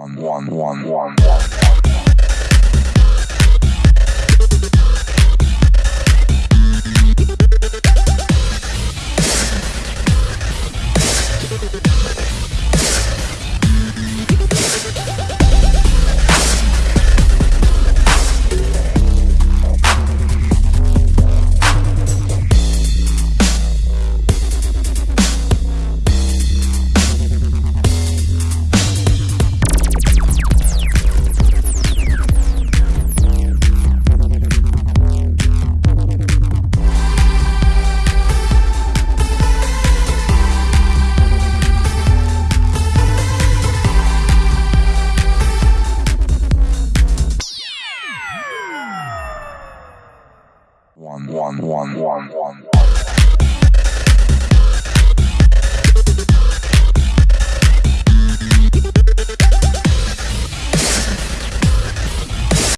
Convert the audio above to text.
one, one, one, one, one. one one one one one. one